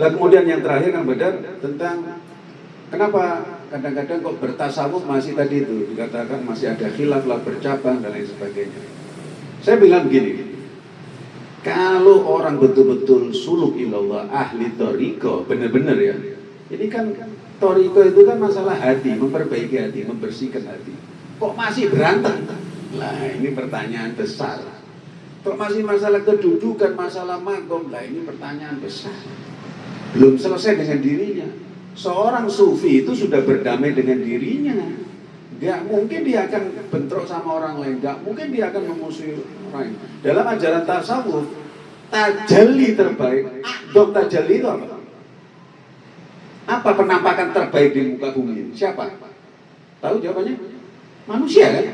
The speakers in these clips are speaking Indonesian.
Lah kemudian yang terakhir kan Badar tentang kenapa kadang-kadang kok bertasawuf masih tadi itu dikatakan masih ada khilaf lah bercabang dan lain sebagainya. Saya bilang begini, kalau orang betul-betul suluk ilallah ahli toriko benar-benar ya, ini kan toriko itu kan masalah hati, memperbaiki hati, membersihkan hati. Kok masih berantem? Lah ini pertanyaan besar. Kok masih masalah kedudukan, masalah makom? Lah ini pertanyaan besar. Belum selesai dengan dirinya. Seorang sufi itu sudah berdamai dengan dirinya. Gak mungkin dia akan bentrok sama orang lain. Gak mungkin dia akan memusuhi orang lain. Dalam ajaran tasawuf, tajalli terbaik. Dok tajalli itu apa? Apa penampakan terbaik di muka bumi? Siapa? Tahu jawabannya? Manusia kan?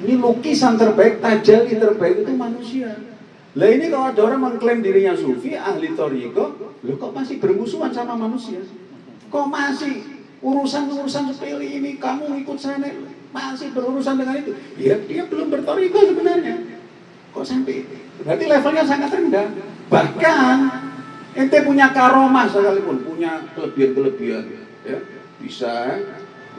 Ini lukisan terbaik, tajalli terbaik itu manusia. Lah ini kalau ada orang mengklaim dirinya sufi, ahli toriko, lo kok masih bermusuhan sama manusia? Kok masih urusan-urusan sepele ini kamu ikut sana masih berurusan dengan itu? Ya dia belum bertoriko sebenarnya. Kok sampai itu? Berarti levelnya sangat rendah. Bahkan ente punya karomah sekalipun, punya kelebihan-kelebihan, ya bisa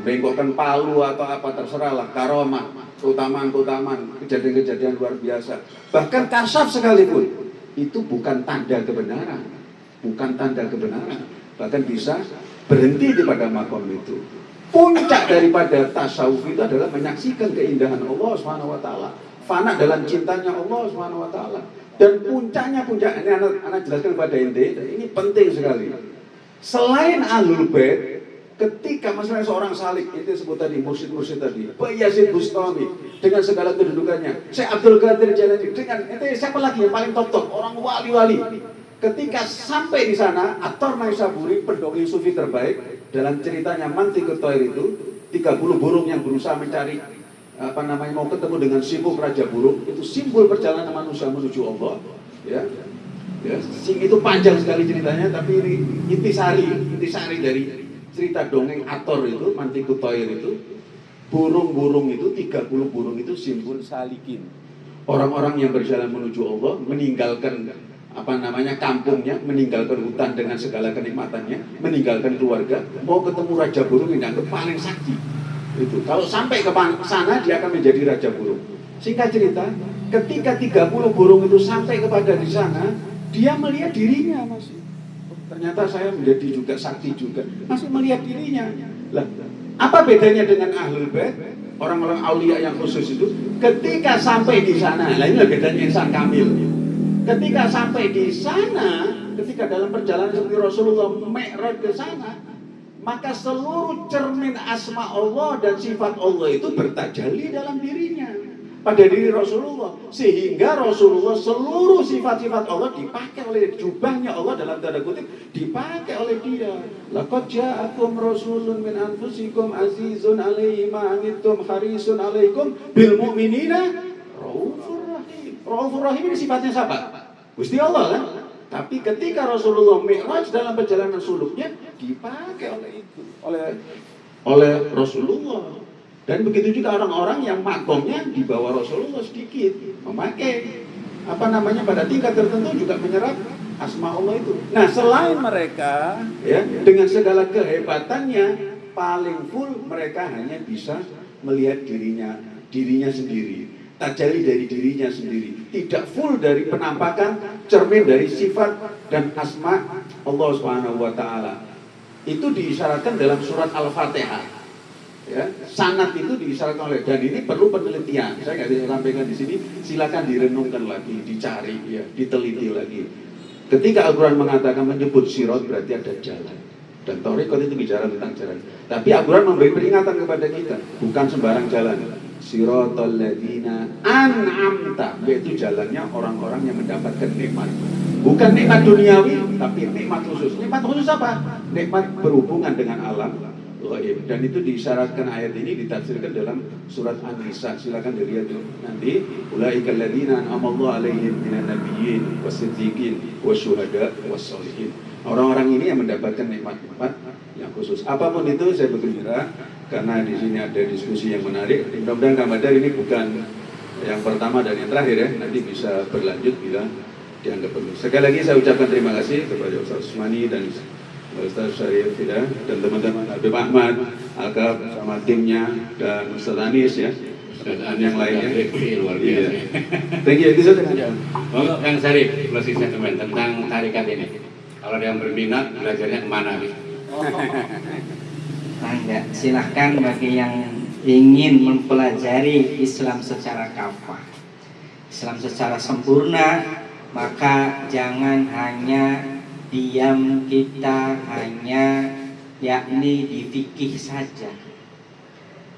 bengkokkan palu atau apa terserah lah karomah keutamaan-keutamaan, kejadian-kejadian luar biasa. Bahkan kasaf sekalipun, itu bukan tanda kebenaran. Bukan tanda kebenaran. Bahkan bisa berhenti di pada makom itu. Puncak daripada tasawuf itu adalah menyaksikan keindahan Allah taala. Fana dalam cintanya Allah taala. Dan puncaknya puncak ini anak, anak jelaskan kepada ente, ini penting sekali. Selain ahlul bait, ketika misalnya seorang salik itu sebut tadi mursyid-mursyid tadi Pak Yazid Bustami dengan segala kedudukannya. Saya Abdul Qadir Jalani dengan itu siapa lagi yang paling top top orang wali-wali. Ketika sampai di sana Ator Naisaburi pendongeng sufi terbaik dalam ceritanya Manti Ketoir itu 30 burung yang berusaha mencari apa namanya mau ketemu dengan simbol Raja Burung itu simbol perjalanan manusia menuju Allah ya. Ya itu panjang sekali ceritanya tapi ini intisari intisari dari cerita dongeng Ator itu, Mantiku Toir itu, burung-burung itu, 30 burung itu simbol salikin. Orang-orang yang berjalan menuju Allah, meninggalkan apa namanya kampungnya, meninggalkan hutan dengan segala kenikmatannya, meninggalkan keluarga, mau ketemu Raja Burung yang paling sakti. Itu. Kalau sampai ke sana, dia akan menjadi Raja Burung. Singkat cerita, ketika 30 burung itu sampai kepada di sana, dia melihat dirinya masih ternyata saya menjadi juga sakti juga. Masih melihat dirinya. Lah apa bedanya dengan ahlul bait? Orang-orang aulia yang khusus itu ketika sampai di sana lah ini bedanya insan kamil. Ketika sampai di sana ketika dalam perjalanan seperti Rasulullah mi'raj ke sana maka seluruh cermin asma Allah dan sifat Allah itu bertajalli dalam dirinya pada diri Rasulullah. Sehingga Rasulullah seluruh sifat-sifat Allah dipakai oleh jubahnya Allah dalam tanda kutip dipakai oleh dia. Laqad ja'akum rasulun min anfusikum azizun alaihi ma anittum harisun alaikum bil mu'minina raufur rahim. Raufur rahim ini sifatnya siapa? Gusti Allah kan? Tapi ketika Rasulullah Mi'raj dalam perjalanan suluknya dipakai oleh itu oleh oleh Rasulullah dan begitu juga orang-orang yang makomnya di bawah Rasulullah sedikit memakai apa namanya pada tingkat tertentu juga menyerap asma Allah itu. Nah selain mereka ya dengan segala kehebatannya paling full mereka hanya bisa melihat dirinya dirinya sendiri tajali dari dirinya sendiri. Tidak full dari penampakan cermin dari sifat dan asma Allah Subhanahu wa taala. Itu diisyaratkan dalam surat Al-Fatihah ya sanat itu diisyaratkan oleh dan ini perlu penelitian. Saya nggak bisa sampaikan di sini. Silakan direnungkan lagi dicari ya diteliti lagi. Ketika Al-Quran mengatakan menyebut sirot berarti ada jalan. Dan Torikot itu bicara tentang jalan. Tapi Al-Quran memberi peringatan kepada kita. Bukan sembarang jalan. Sirotol ladina an'amta. Yaitu jalannya orang-orang yang mendapatkan nikmat. Bukan nikmat duniawi tapi nikmat khusus. Nikmat khusus apa? nikmat berhubungan dengan alam dan itu disyaratkan ayat ini ditafsirkan dalam surat An-Nisa. Silakan dilihat nanti ulaikal ladzina an'amallahu alaihim minan nabiyyin wasiddiqin wasyuhada wassalihin orang-orang ini yang mendapatkan nikmat-nikmat yang khusus. Apa pun itu saya bergembira karena di sini ada diskusi yang menarik. Mudah-mudahan Kamadar ini bukan yang pertama dan yang terakhir ya. Nanti bisa berlanjut bila dianggap perlu. Sekali lagi saya ucapkan terima kasih kepada Ustaz Usmani dan Ustaz Syarif Fida dan teman-teman Habib Ahmad, Alkaf sama timnya dan Ustaz Anis ya dan yang lainnya. luar biasa. Iya. Thank you. Itu saja. Untuk yang Syarif, closing statement tentang tarikat ini. Kalau ada yang berminat, belajarnya ke mana nih? Nah, enggak. Silahkan bagi yang ingin mempelajari Islam secara kafah, Islam secara sempurna, maka jangan hanya diam kita hanya yakni di fikih saja.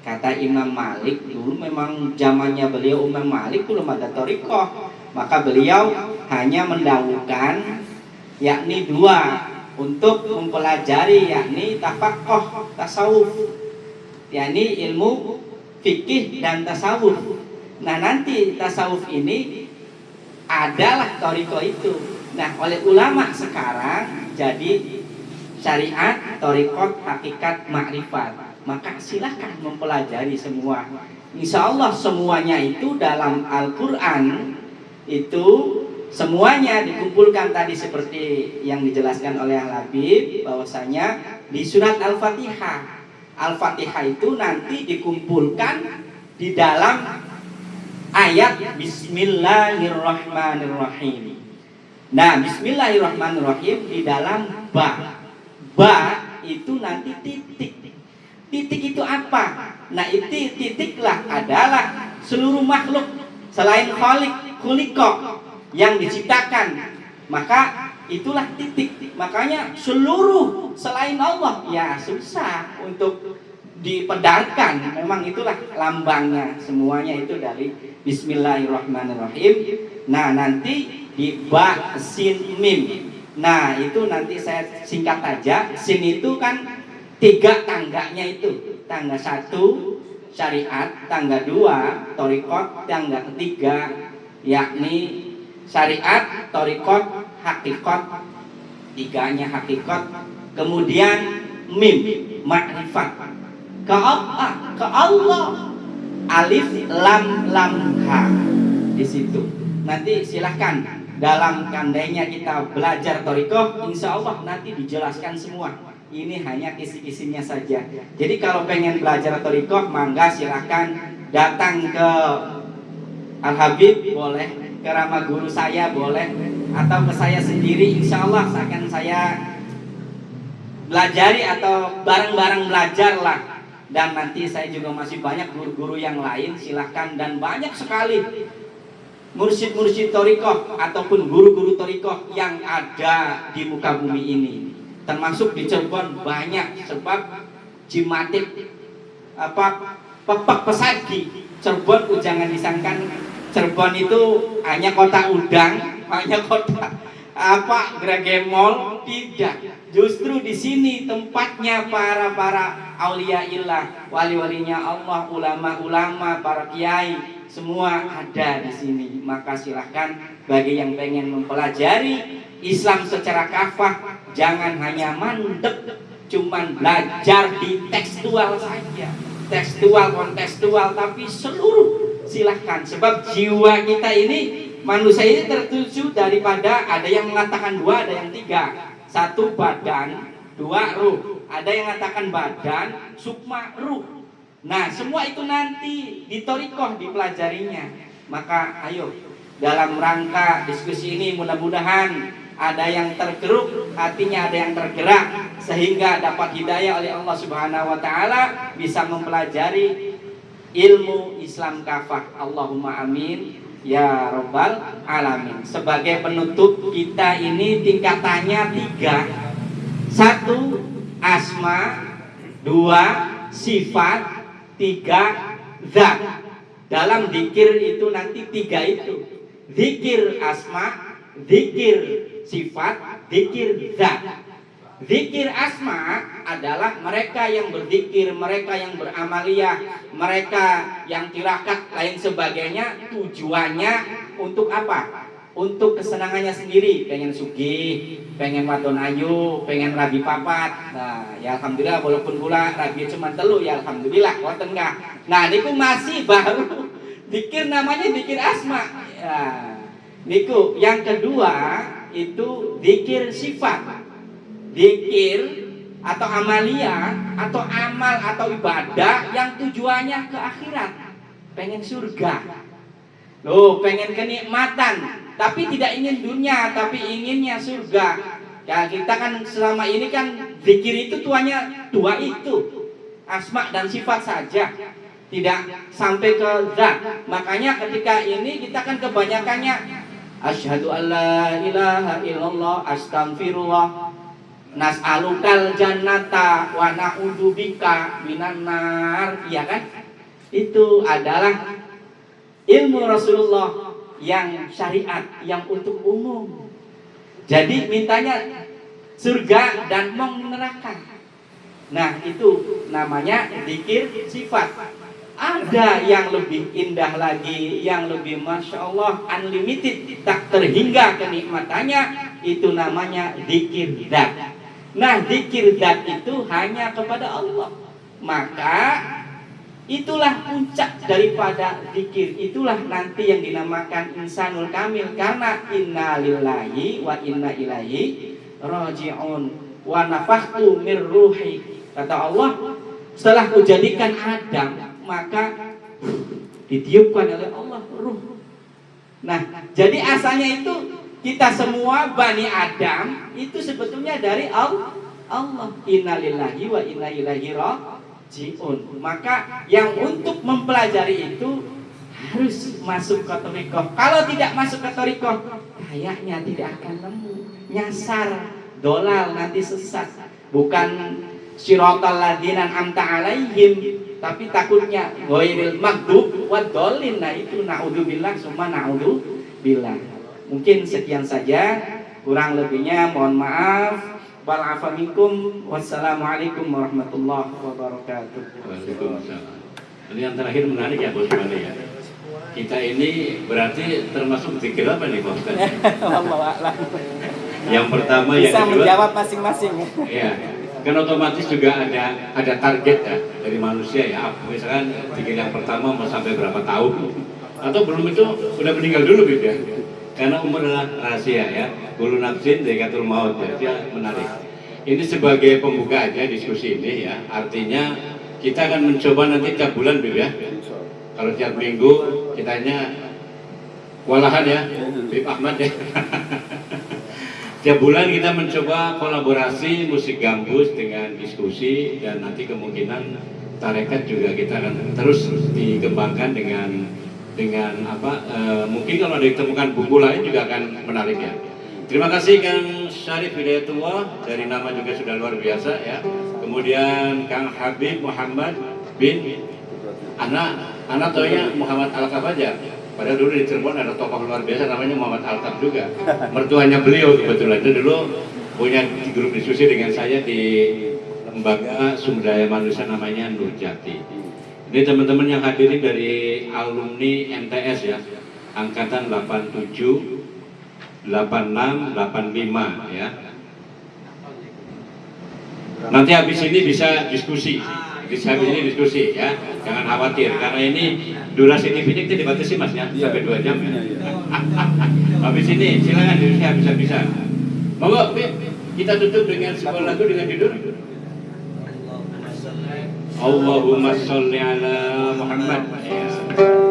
Kata Imam Malik dulu memang zamannya beliau Imam Malik belum ada torikoh, maka beliau hanya mendahulukan yakni dua untuk mempelajari yakni tafakoh tasawuf. Yakni ilmu fikih dan tasawuf. Nah nanti tasawuf ini adalah toriko itu nah oleh ulama sekarang jadi syariat torikot hakikat makrifat maka silahkan mempelajari semua Insya Allah semuanya itu dalam Al-Quran itu semuanya dikumpulkan tadi seperti yang dijelaskan oleh Al Habib bahwasanya di surat Al-Fatihah. Al-Fatihah itu nanti dikumpulkan di dalam ayat Bismillahirrahmanirrahim. Nah, Bismillahirrahmanirrahim di dalam ba. Ba itu nanti titik. Titik itu apa? Nah, itu titiklah adalah seluruh makhluk selain khalik, kuliko yang diciptakan maka itulah titik makanya seluruh selain Allah ya susah untuk dipedarkan memang itulah lambangnya semuanya itu dari Bismillahirrahmanirrahim nah nanti di ba sin mim. Nah itu nanti saya singkat aja sin itu kan tiga tangganya itu. Tangga satu syariat. Tangga dua torikot. Tangga ketiga yakni syariat, torikot, hakikat, tiganya hakikat, kemudian mim, makrifat, ke Allah, ke Allah, alif, lam, lam, ha, di situ. Nanti silahkan dalam kandainya kita belajar torikoh, insya Allah nanti dijelaskan semua. Ini hanya kisi-kisinya saja. Jadi kalau pengen belajar torikoh, mangga silahkan datang ke Al Habib boleh ke ramah guru saya boleh atau ke saya sendiri insya Allah akan saya belajari atau bareng-bareng belajar lah dan nanti saya juga masih banyak guru-guru yang lain silahkan dan banyak sekali mursyid-mursyid torikoh ataupun guru-guru torikoh yang ada di muka bumi ini. Termasuk di Cirebon banyak sebab Jimatik apa pepak pesagi Cirebon jangan disangkan. Cirebon itu hanya kota udang, hanya kota apa gregemol tidak. Justru di sini tempatnya para para aulia ilah, wali-walinya Allah, ulama-ulama, para kiai, semua ada di sini. Maka silahkan bagi yang pengen mempelajari Islam secara kafah, jangan hanya mandek, cuman belajar di tekstual saja, tekstual kontekstual, tapi seluruh. Silahkan sebab jiwa kita ini manusia ini tertuju daripada ada yang mengatakan dua ada yang tiga. Satu badan. Dua ruh. Ada yang mengatakan badan sukma ruh nah semua itu nanti ditorikoh dipelajarinya maka ayo dalam rangka diskusi ini mudah-mudahan ada yang tergeruk hatinya ada yang tergerak sehingga dapat hidayah oleh Allah Subhanahu wa taala bisa mempelajari ilmu Islam kafah. Allahumma amin ya robbal alamin. Sebagai penutup kita ini tingkatannya tiga. Satu asma, dua sifat, tiga zat. Dalam dikir itu nanti tiga itu. Dikir asma, dikir sifat, dikir zat. Zikir asma adalah mereka yang berzikir, mereka yang beramaliyah, mereka yang tirakat lain sebagainya tujuannya untuk apa? Untuk kesenangannya sendiri, pengen sugi, pengen wadon ayu, pengen rabi papat. Nah, ya alhamdulillah walaupun pula rabi cuma telu ya alhamdulillah wonten enggak. Nah, niku masih baru dikir namanya dikir asma. Ya. Niku, yang kedua itu dikir sifat. Dikir atau amalia atau amal atau ibadah yang tujuannya ke akhirat. Pengen surga. Loh, pengen kenikmatan, tapi tidak ingin dunia, tapi inginnya surga. Ya, kita kan selama ini kan zikir itu tuanya dua itu. Asma dan sifat saja. Tidak sampai ke zat. Makanya ketika ini kita kan kebanyakannya Asyhadu an la ilaha illallah astaghfirullah nas'alukal jannata wa na'udzubika minan nar iya kan itu adalah ilmu Rasulullah yang syariat yang untuk umum jadi mintanya surga dan mau neraka nah itu namanya dikir sifat ada yang lebih indah lagi, yang lebih masya Allah unlimited, tak terhingga kenikmatannya, itu namanya zikir dat. Nah, zikir dat itu hanya kepada Allah. Maka itulah puncak daripada zikir. Itulah nanti yang dinamakan insanul kamil karena inna lillahi wa inna ilaihi raji'un wa nafakhtu mir ruhi. Kata Allah, setelah kujadikan Adam, maka ditiupkan oleh Allah ruh. Nah, jadi asalnya itu kita semua Bani Adam itu sebetulnya dari Allah. Allah innalillahi wa inna ilaihi rajiun. Maka yang untuk mempelajari itu harus masuk ke torikoh. Kalau tidak masuk ke torikoh, kayaknya tidak akan nemu. Nyasar, dolal nanti sesat. Bukan siratal ladinan amta alaihim tapi takutnya ghairil maghdub wa dolin nah itu naudzubillah summa naudzubillah mungkin sekian saja kurang lebihnya mohon maaf wal afamikum wassalamualaikum warahmatullahi wabarakatuh Waalaikumsalam. Ini yang terakhir menarik ya Bos Mali ya. Kita ini berarti termasuk zikir apa nih Bos? Yang pertama, yang Bisa kedua. menjawab masing-masing. Iya. Kan otomatis juga ada ada target ya dari manusia ya. Misalkan zikir yang pertama mau sampai berapa tahun atau belum itu udah meninggal dulu gitu ya. Karena umur rahasia ya. Bulu nafsin dekatul maut ya. Menarik. Ini sebagai pembuka aja diskusi ini ya. Artinya kita akan mencoba nanti tiap bulan Bib ya. Kalau tiap minggu kitanya walahan ya, Bib Ahmad ya. Tiap bulan kita mencoba kolaborasi musik gambus dengan diskusi dan nanti kemungkinan tarekat juga kita akan terus dikembangkan dengan dengan apa e, mungkin kalau ada ditemukan buku lain juga akan menarik ya. Terima kasih Kang Syarif Hidayatullah dari nama juga sudah luar biasa ya. Kemudian Kang Habib Muhammad bin anak anak toya Muhammad Al Kafajar. Padahal dulu di Cirebon ada tokoh luar biasa namanya Muhammad Alkaf juga. Mertuanya beliau kebetulan itu dulu punya grup diskusi dengan saya di lembaga sumber daya manusia namanya Nurjati. Ini teman-teman yang hadirin dari alumni MTS ya, angkatan 87, 86, 85 ya. Nanti habis ini bisa diskusi, bisa habis ini diskusi ya, jangan khawatir karena ini durasi TV-nya kita dibatasi mas ya, sampai dua jam ya. habis ini silakan diskusi habis-habisan. Monggo, kita tutup dengan sebuah lagu dengan judul Allahumma sholli ala Muhammad.